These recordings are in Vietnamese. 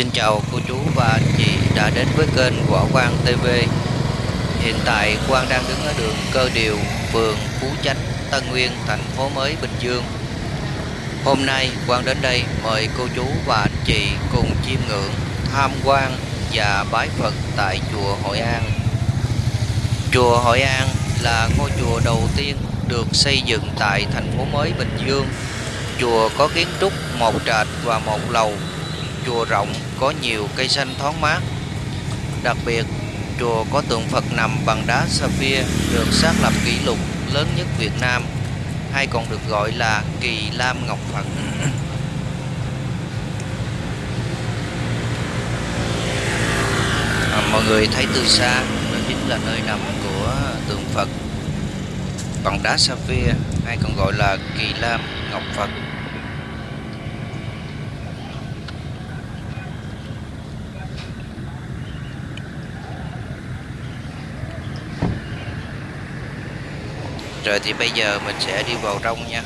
Xin chào cô chú và anh chị đã đến với kênh Võ Quang TV Hiện tại Quang đang đứng ở đường Cơ Điều, phường Phú Chánh, Tân Nguyên, thành phố mới Bình Dương. Hôm nay Quang đến đây mời cô chú và anh chị cùng chiêm ngưỡng, tham quan và bái Phật tại chùa Hội An. Chùa Hội An là ngôi chùa đầu tiên được xây dựng tại thành phố mới Bình Dương. Chùa có kiến trúc một trệt và một lầu chùa rộng có nhiều cây xanh thoáng mát. Đặc biệt, chùa có tượng Phật nằm bằng đá sapphire được xác lập kỷ lục lớn nhất Việt Nam, hay còn được gọi là Kỳ Lam Ngọc Phật. À, mọi người thấy từ xa, đó chính là nơi nằm của tượng Phật bằng đá sapphire hay còn gọi là Kỳ Lam Ngọc Phật. Rồi thì bây giờ mình sẽ đi vào trong nha.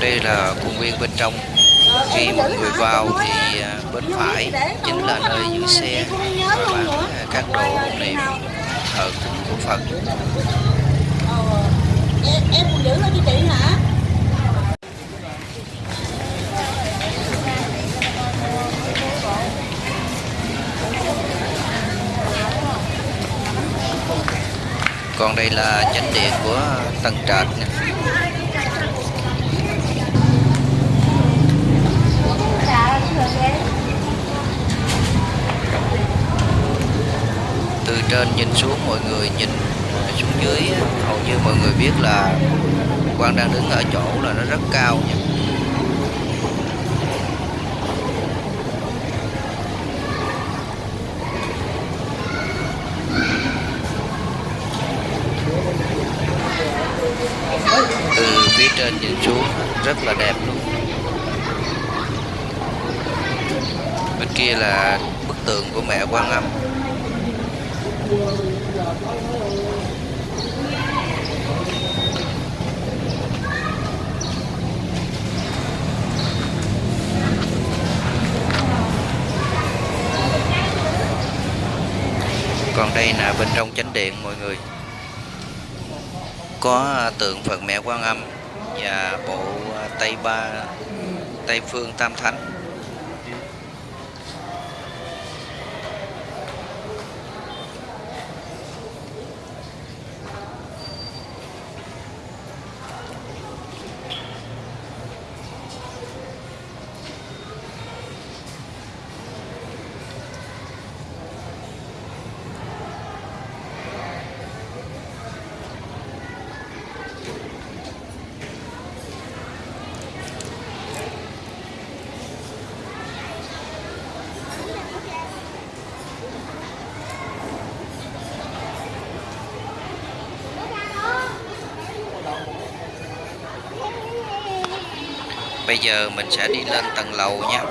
Đây là công viên bên trong. Khi mọi người vào thì à, bên phải chính là nơi giữ xe và bán các đồ niệm thờ cúng của Phật em, em còn giữ nó cho chị hả? Còn đây là chánh điện của tầng trệt nè. Từ trên nhìn xuống mọi người nhìn như mọi người biết là Quang đang đứng ở chỗ là nó rất cao nha. Từ phía trên nhìn xuống, rất là đẹp luôn. Bên kia là bức tượng của mẹ Quan Âm. Còn đây là bên trong chánh điện, mọi người. Có à, tượng Phật mẹ Quan Âm và bộ à, Tây Ba, Tây Phương Tam Thánh. Giờ mình sẽ đi lên tầng lầu nha.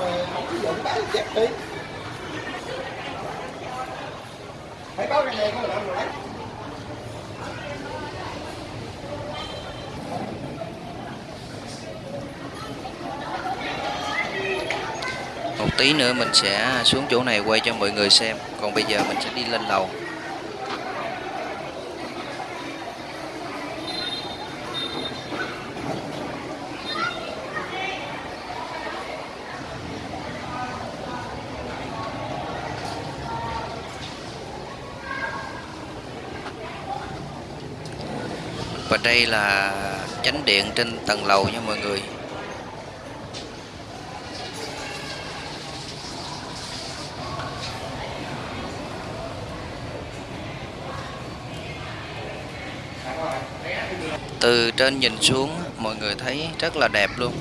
Một tí nữa mình sẽ xuống chỗ này quay cho mọi người xem. Còn bây giờ mình sẽ đi lên lầu. Và đây là chánh điện trên tầng lầu nha mọi người. Từ trên nhìn xuống, mọi người thấy rất là đẹp luôn.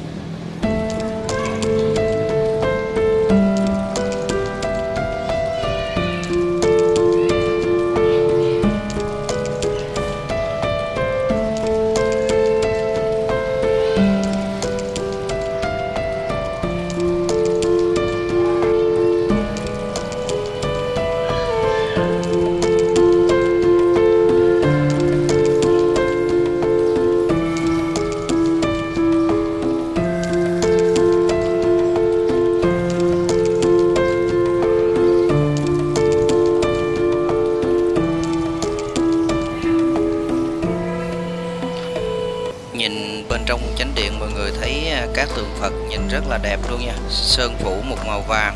Nhìn rất là đẹp luôn nha. Sơn phủ một màu vàng.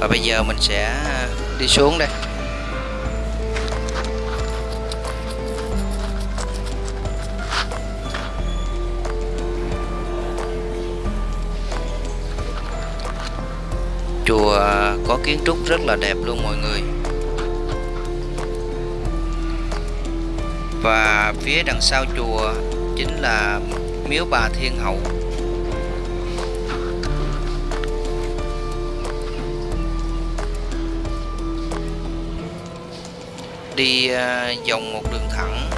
Và bây giờ mình sẽ à, đi xuống đây. Chùa à, có kiến trúc rất là đẹp luôn mọi người. Và phía đằng sau chùa chính là miếu bà Thiên Hậu. Đi à, uh, vòng một đường thẳng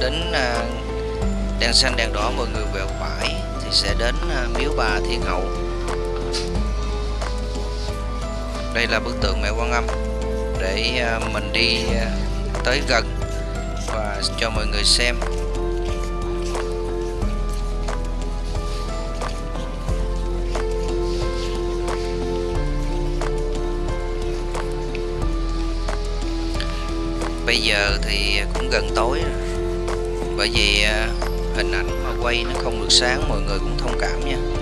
đến à, đèn xanh đèn đỏ mọi người quẹo phải thì sẽ đến à, miếu bà Thiên Hậu. Đây là bức tượng mẹ Quan Âm để mình đi tới gần và cho mọi người xem. Bây giờ thì cũng gần tối rồi. Bởi vì à, hình ảnh mà quay nó không được sáng, mọi người cũng thông cảm nha.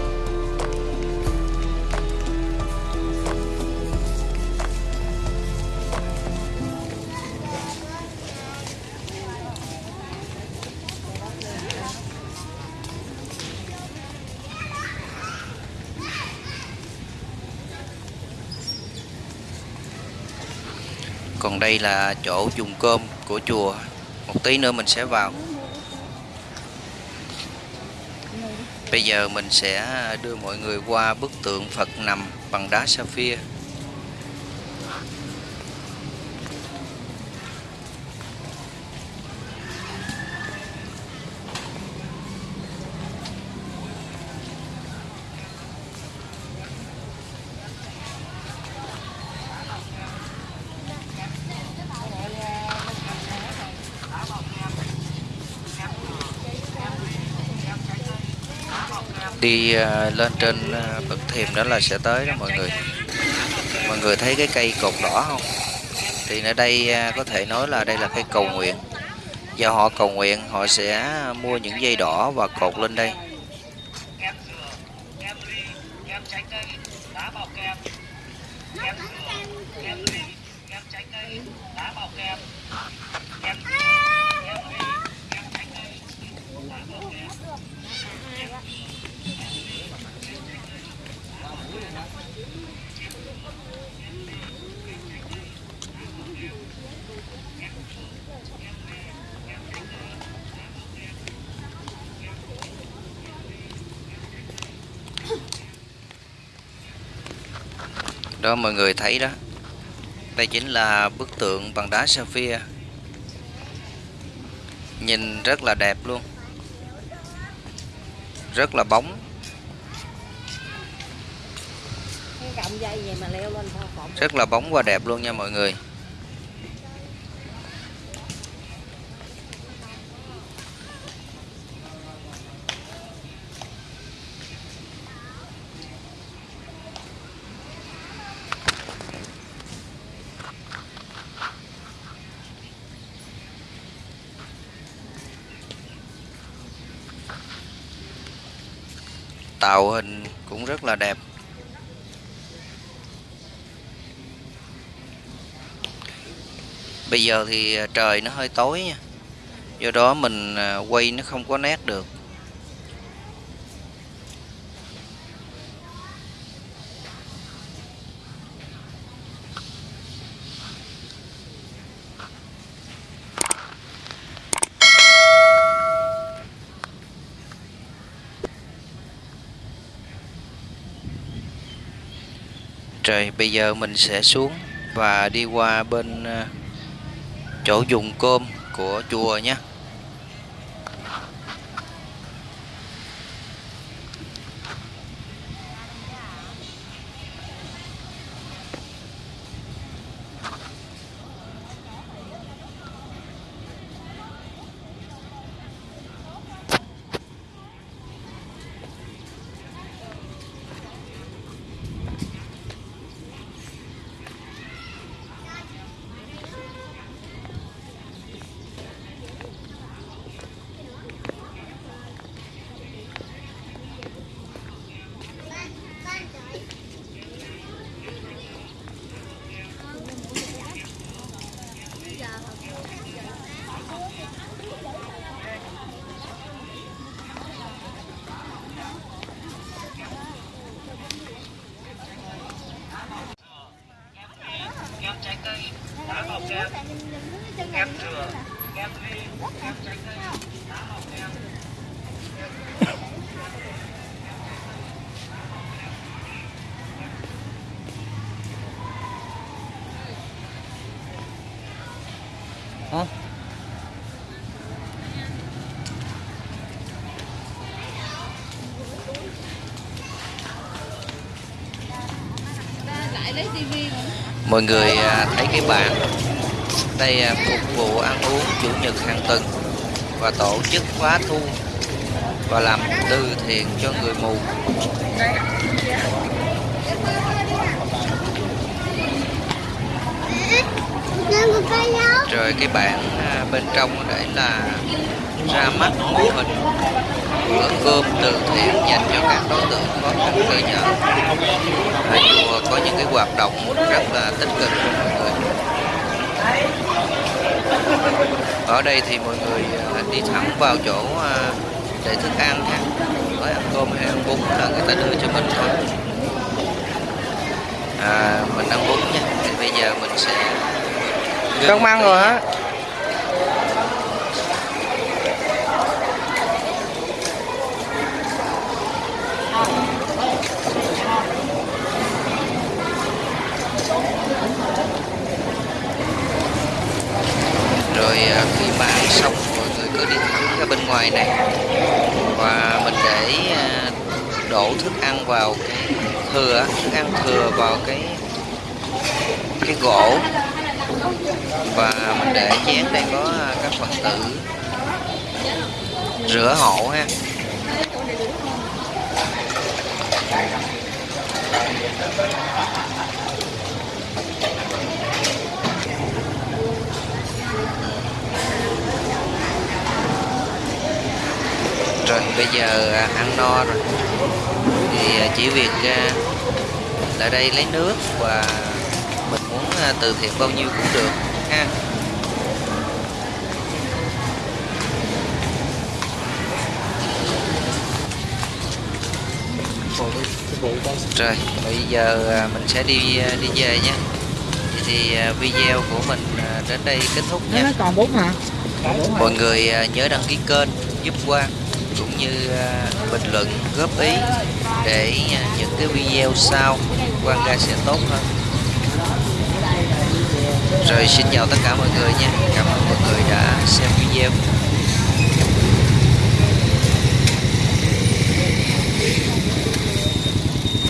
Còn đây là chỗ dùng cơm của chùa. Một tí nữa mình sẽ vào. Bây giờ mình sẽ đưa mọi người qua bức tượng Phật nằm bằng đá sapphire đi ờ, lên trên ờ, bậc thềm đó là sẽ tới đó mọi người. Mọi người thấy cái cây cột đỏ không? Thì ở đây ờ, có thể nói là đây là cây cầu nguyện. Do họ cầu nguyện, họ sẽ mua những dây đỏ và cột lên đây. Đó mọi người thấy đó. Đây chính là bức tượng bằng đá sapphire nhìn rất là đẹp luôn. Rất là bóng. Rất là bóng và đẹp luôn nha mọi người tạo hình cũng rất là đẹp. Bây giờ thì à, trời nó hơi tối nha. Do đó mình à, quay nó không có nét được. Rồi bây giờ mình sẽ xuống và đi qua bên ờ, chỗ dùng cơm của chùa nhé. Mọi người à, thấy cái bảng đây à, phục vụ ăn uống chủ nhật hàng tuần và tổ chức khóa thu và làm từ thiện cho người mù rồi cái bảng à, bên trong để là ra mắt mô hình bữa cơm từ thiện dành cho các đối tượng khó khăn cơ nhỏ à, chùa có những cái hoạt động rất là tích cực cho mọi người. Ở đây thì mọi người à, đi thẳng vào chỗ à, để thức ăn ha. Mới ăn cơm hay ăn bún là người ta đưa cho mình thôi. À, mình ăn bún nha. Thì bây giờ mình sẽ con măng rồi hả? rồi à, khi mà ăn xong mọi người cứ đi thẳng ra bên ngoài này và mình để à, đổ thức ăn vào cái thừa thức ăn thừa vào cái cái gỗ và mình để chén đây có à, các phật tử rửa hộ ha. Rồi, bây giờ à, ăn no rồi. Thì à, chỉ việc lại đây lấy nước và từ thiện bao nhiêu cũng được ha. Rồi bây giờ à, mình sẽ đi à, đi về nhé Vậy thì à, video của mình đến đây kết thúc nha. Nó còn bốn hả? Mọi người nhớ đăng ký kênh giúp Quang cũng như bình luận góp ý để những cái video sau Quang ra sẽ tốt hơn rồi xin chào tất cả mọi người nha. Cảm ơn mọi người đã xem video.